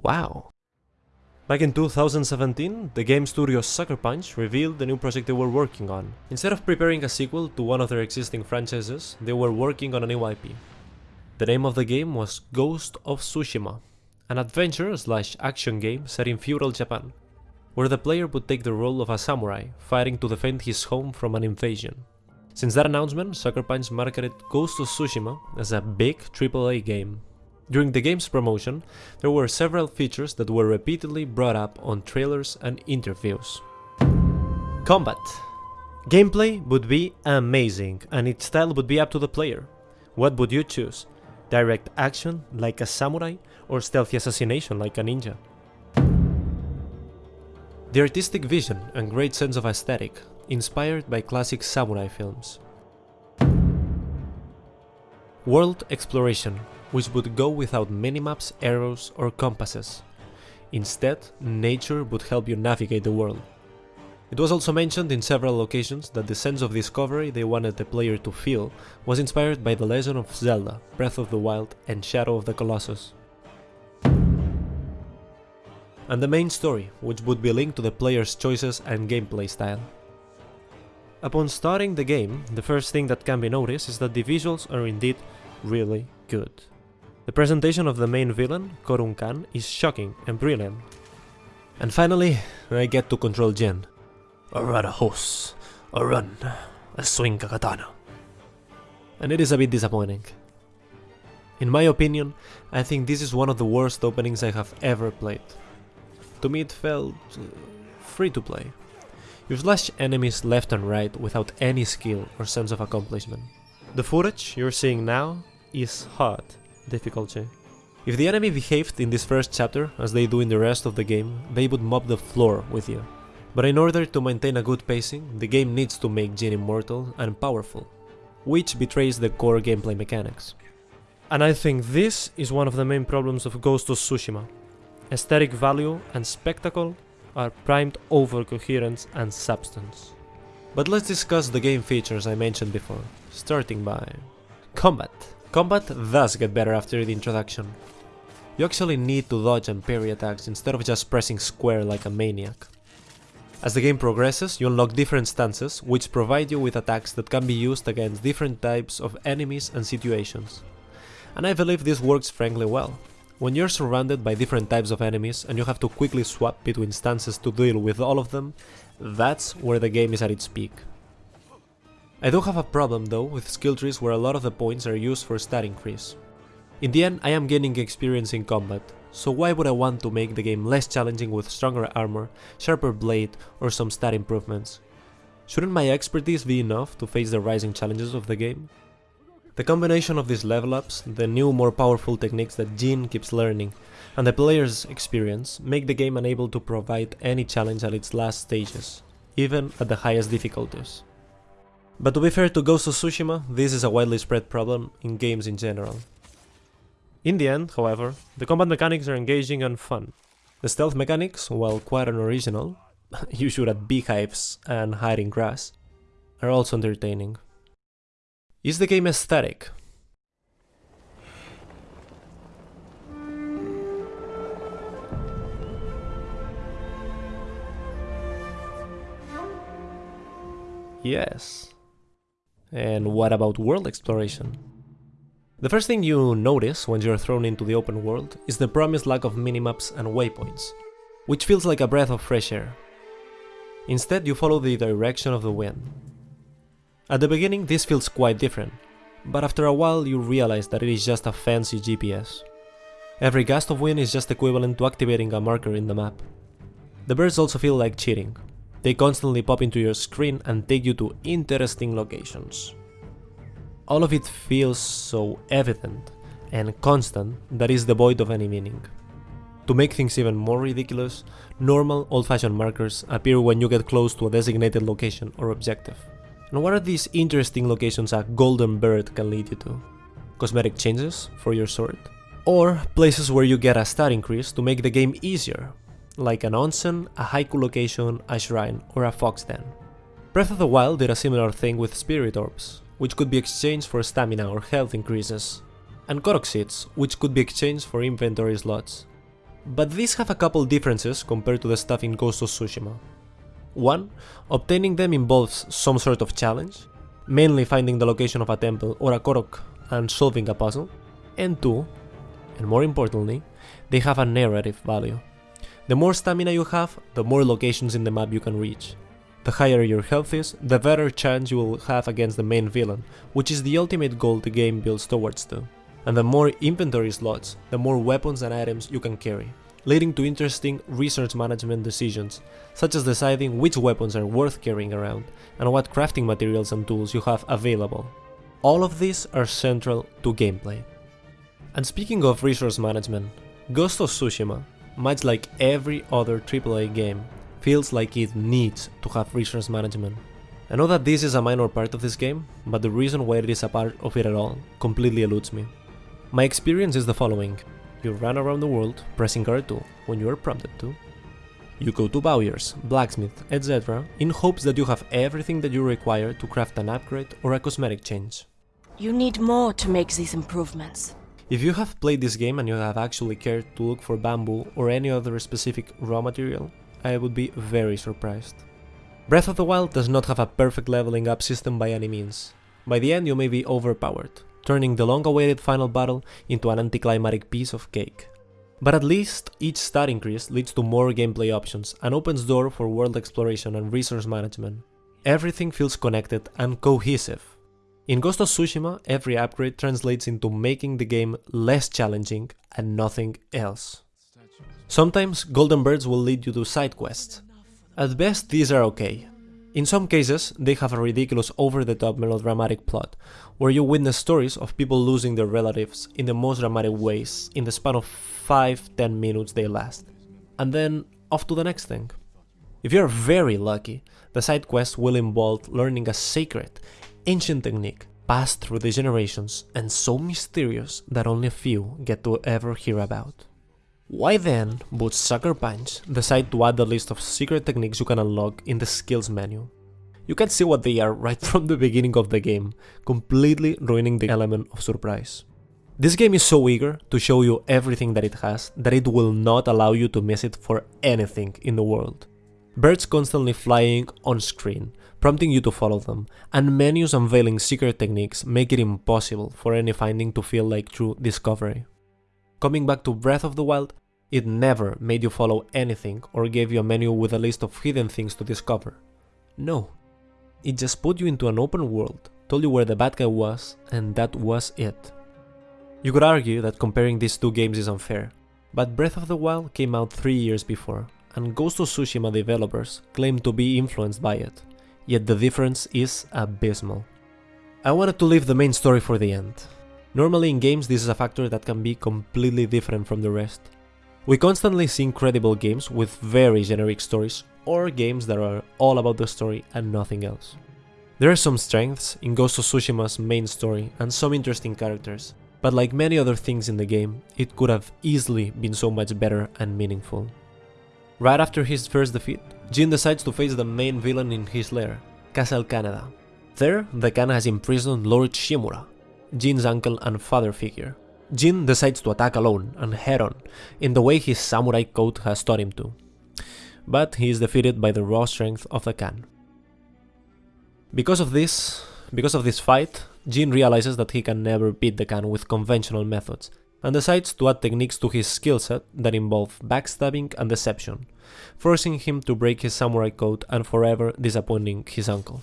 Wow. Back in 2017, the game studio Sucker Punch revealed the new project they were working on. Instead of preparing a sequel to one of their existing franchises, they were working on a new IP. The name of the game was Ghost of Tsushima, an adventure slash action game set in feudal Japan, where the player would take the role of a samurai fighting to defend his home from an invasion. Since that announcement, Sucker Punch marketed Ghost of Tsushima as a big AAA game. During the game's promotion, there were several features that were repeatedly brought up on trailers and interviews. Combat Gameplay would be amazing, and its style would be up to the player. What would you choose? Direct action, like a samurai, or stealthy assassination, like a ninja? The artistic vision and great sense of aesthetic, inspired by classic samurai films. World exploration, which would go without minimaps, arrows or compasses. Instead, nature would help you navigate the world. It was also mentioned in several occasions that the sense of discovery they wanted the player to feel was inspired by The Legend of Zelda, Breath of the Wild and Shadow of the Colossus. And the main story, which would be linked to the player's choices and gameplay style. Upon starting the game, the first thing that can be noticed is that the visuals are indeed really good. The presentation of the main villain, Khotun Khan, is shocking and brilliant. And finally, I get to control Jin. Or run a horse, or run, a swing a katana. And it is a bit disappointing. In my opinion, I think this is one of the worst openings I have ever played. To me it felt uh, free to play. You slash enemies left and right without any skill or sense of accomplishment. The footage you're seeing now is hard difficulty. If the enemy behaved in this first chapter as they do in the rest of the game, they would mop the floor with you. But in order to maintain a good pacing, the game needs to make Jin immortal and powerful, which betrays the core gameplay mechanics. And I think this is one of the main problems of Ghost of Tsushima. Aesthetic value and spectacle are primed over coherence and substance. But let's discuss the game features I mentioned before, starting by combat. Combat does get better after the introduction. You actually need to dodge and parry attacks instead of just pressing square like a maniac. As the game progresses, you unlock different stances, which provide you with attacks that can be used against different types of enemies and situations. And I believe this works frankly well. When you're surrounded by different types of enemies and you have to quickly swap between stances to deal with all of them, that's where the game is at its peak. I do have a problem though with skill trees where a lot of the points are used for stat increase. In the end I am gaining experience in combat, so why would I want to make the game less challenging with stronger armor, sharper blade or some stat improvements? Shouldn't my expertise be enough to face the rising challenges of the game? The combination of these level ups, the new more powerful techniques that Jin keeps learning, and the player's experience make the game unable to provide any challenge at its last stages, even at the highest difficulties. But to be fair to Ghost of Tsushima, this is a widely spread problem in games in general. In the end, however, the combat mechanics are engaging and fun. The stealth mechanics, while quite unoriginal, you shoot at beehives and hide in grass, are also entertaining. Is the game aesthetic? Yes. And what about world exploration? The first thing you notice when you're thrown into the open world is the promised lack of minimaps and waypoints, which feels like a breath of fresh air. Instead, you follow the direction of the wind. At the beginning, this feels quite different, but after a while you realize that it is just a fancy GPS. Every gust of wind is just equivalent to activating a marker in the map. The birds also feel like cheating, they constantly pop into your screen and take you to interesting locations. All of it feels so evident and constant that is devoid of any meaning. To make things even more ridiculous, normal old-fashioned markers appear when you get close to a designated location or objective. And what are these interesting locations a golden bird can lead you to? Cosmetic changes for your sword? Or places where you get a stat increase to make the game easier, like an onsen, a haiku location, a shrine, or a fox den. Breath of the Wild did a similar thing with spirit orbs, which could be exchanged for stamina or health increases, and Korok seeds, which could be exchanged for inventory slots. but these have a couple differences compared to the stuff in Ghost of Tsushima. One, obtaining them involves some sort of challenge, mainly finding the location of a temple or a Korok and solving a puzzle, and two, and more importantly, they have a narrative value. The more stamina you have, the more locations in the map you can reach. The higher your health is, the better chance you will have against the main villain, which is the ultimate goal the game builds towards to. And the more inventory slots, the more weapons and items you can carry, leading to interesting resource management decisions, such as deciding which weapons are worth carrying around and what crafting materials and tools you have available. All of these are central to gameplay. And speaking of resource management, Ghost of Tsushima, much like every other AAA game, feels like it needs to have resource management. I know that this is a minor part of this game, but the reason why it is a part of it at all completely eludes me. My experience is the following. You run around the world pressing R2 when you are prompted to. You go to Bowyer's, blacksmith, etc. in hopes that you have everything that you require to craft an upgrade or a cosmetic change. You need more to make these improvements. If you have played this game and you have actually cared to look for bamboo or any other specific raw material, I would be very surprised. Breath of the Wild does not have a perfect leveling up system by any means. By the end you may be overpowered, turning the long-awaited final battle into an anticlimactic piece of cake. But at least each stat increase leads to more gameplay options and opens door for world exploration and resource management. Everything feels connected and cohesive, in Ghost of Tsushima, every upgrade translates into making the game less challenging and nothing else. Sometimes Golden Birds will lead you to side quests. At best, these are okay. In some cases, they have a ridiculous over-the-top melodramatic plot, where you witness stories of people losing their relatives in the most dramatic ways in the span of 5-10 minutes they last. And then, off to the next thing. If you're very lucky, the side quest will involve learning a secret ancient technique passed through the generations and so mysterious that only a few get to ever hear about. Why then would Sucker Punch decide to add the list of secret techniques you can unlock in the skills menu? You can see what they are right from the beginning of the game, completely ruining the element of surprise. This game is so eager to show you everything that it has that it will not allow you to miss it for anything in the world. Birds constantly flying on screen, prompting you to follow them, and menus unveiling secret techniques make it impossible for any finding to feel like true discovery. Coming back to Breath of the Wild, it never made you follow anything or gave you a menu with a list of hidden things to discover. No. It just put you into an open world, told you where the bad guy was, and that was it. You could argue that comparing these two games is unfair, but Breath of the Wild came out 3 years before, and Ghost of Tsushima developers claim to be influenced by it yet the difference is abysmal. I wanted to leave the main story for the end. Normally in games this is a factor that can be completely different from the rest. We constantly see incredible games with very generic stories, or games that are all about the story and nothing else. There are some strengths in Ghost of Tsushima's main story and some interesting characters, but like many other things in the game, it could have easily been so much better and meaningful. Right after his first defeat, Jin decides to face the main villain in his lair, Castle Kaneda. There, the Khan has imprisoned Lord Shimura, Jin's uncle and father figure. Jin decides to attack alone and head-on, in the way his samurai code has taught him to. But he is defeated by the raw strength of the Khan. Because of this, because of this fight, Jin realizes that he can never beat the Khan with conventional methods, and decides to add techniques to his skill set that involve backstabbing and deception, forcing him to break his samurai code and forever disappointing his uncle.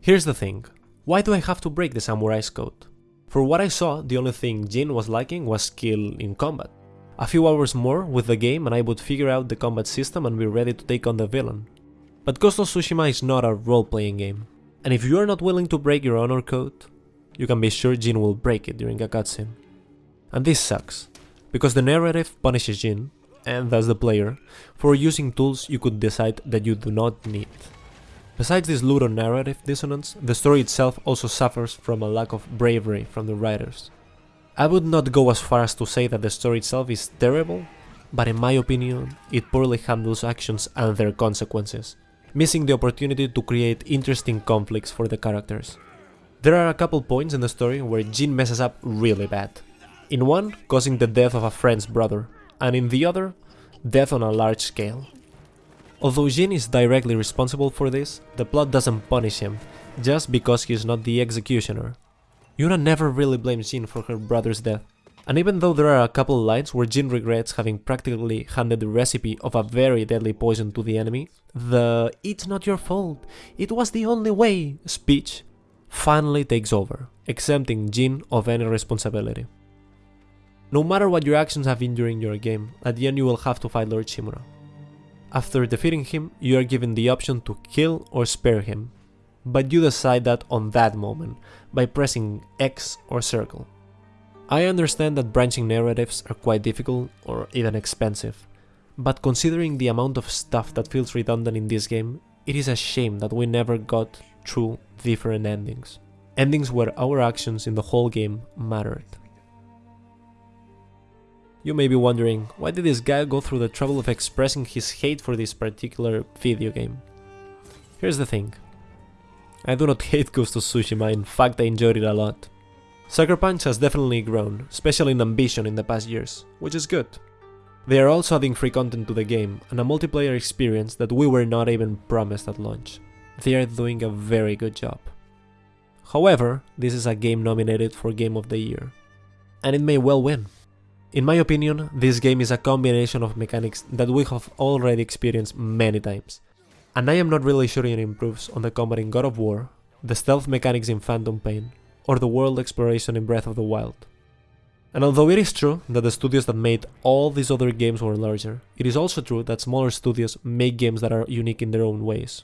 Here's the thing, why do I have to break the samurai's code? For what I saw, the only thing Jin was lacking was skill in combat. A few hours more with the game and I would figure out the combat system and be ready to take on the villain. But Ghost of Tsushima is not a role-playing game, and if you are not willing to break your honor code, you can be sure Jin will break it during a cutscene. And this sucks, because the narrative punishes Jin, and thus the player, for using tools you could decide that you do not need. Besides this ludonarrative dissonance, the story itself also suffers from a lack of bravery from the writers. I would not go as far as to say that the story itself is terrible, but in my opinion, it poorly handles actions and their consequences, missing the opportunity to create interesting conflicts for the characters. There are a couple points in the story where Jin messes up really bad. In one, causing the death of a friend's brother, and in the other, death on a large scale. Although Jin is directly responsible for this, the plot doesn't punish him, just because he is not the executioner. Yuna never really blames Jin for her brother's death, and even though there are a couple lines where Jin regrets having practically handed the recipe of a very deadly poison to the enemy, the it's not your fault, it was the only way speech finally takes over, exempting Jin of any responsibility. No matter what your actions have been during your game, at the end you will have to fight Lord Shimura. After defeating him, you are given the option to kill or spare him, but you decide that on that moment, by pressing X or circle. I understand that branching narratives are quite difficult or even expensive, but considering the amount of stuff that feels redundant in this game, it is a shame that we never got true different endings. Endings where our actions in the whole game mattered. You may be wondering, why did this guy go through the trouble of expressing his hate for this particular video game? Here's the thing. I do not hate Ghost of Tsushima, in fact I enjoyed it a lot. Sucker Punch has definitely grown, especially in ambition in the past years, which is good. They are also adding free content to the game and a multiplayer experience that we were not even promised at launch. They are doing a very good job. However, this is a game nominated for Game of the Year, and it may well win. In my opinion, this game is a combination of mechanics that we have already experienced many times, and I am not really sure it improves on the combat in God of War, the stealth mechanics in Phantom Pain, or the world exploration in Breath of the Wild. And although it is true that the studios that made all these other games were larger, it is also true that smaller studios make games that are unique in their own ways.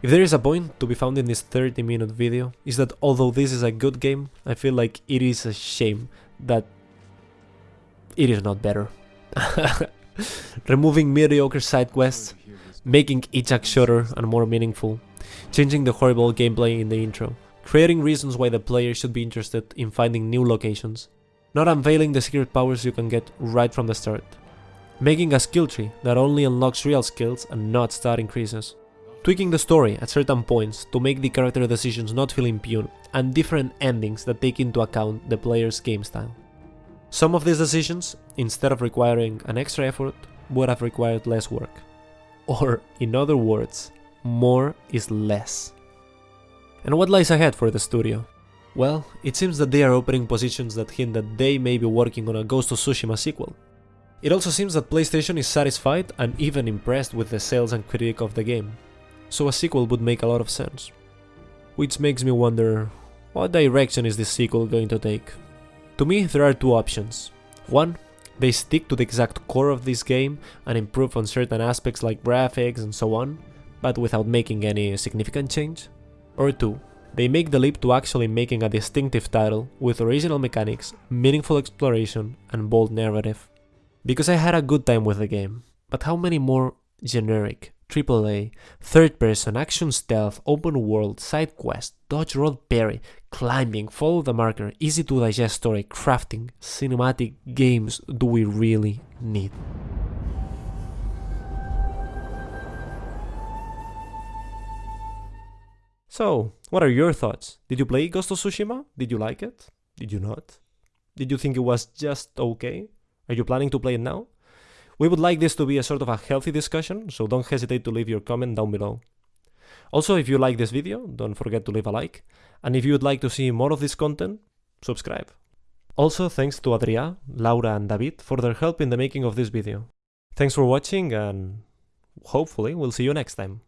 If there is a point to be found in this 30 minute video, is that although this is a good game, I feel like it is a shame that it is not better. Removing mediocre side quests, making each act shorter and more meaningful, changing the horrible gameplay in the intro, creating reasons why the player should be interested in finding new locations, not unveiling the secret powers you can get right from the start, making a skill tree that only unlocks real skills and not stat increases, tweaking the story at certain points to make the character decisions not feel impune, and different endings that take into account the player's game style. Some of these decisions, instead of requiring an extra effort, would have required less work. Or, in other words, more is less. And what lies ahead for the studio? Well, it seems that they are opening positions that hint that they may be working on a Ghost of Tsushima sequel. It also seems that PlayStation is satisfied and even impressed with the sales and critique of the game, so a sequel would make a lot of sense. Which makes me wonder, what direction is this sequel going to take? To me, there are two options. One, they stick to the exact core of this game and improve on certain aspects like graphics and so on, but without making any significant change. Or two, they make the leap to actually making a distinctive title with original mechanics, meaningful exploration, and bold narrative. Because I had a good time with the game, but how many more generic, AAA, third person, action stealth, open world, side quest, dodge roll parry, climbing, follow the marker, easy to digest story, crafting, cinematic games do we really need? So, what are your thoughts? Did you play Ghost of Tsushima? Did you like it? Did you not? Did you think it was just okay? Are you planning to play it now? We would like this to be a sort of a healthy discussion, so don't hesitate to leave your comment down below. Also, if you like this video, don't forget to leave a like, and if you would like to see more of this content, subscribe. Also, thanks to Adria, Laura and David for their help in the making of this video. Thanks for watching and hopefully we'll see you next time.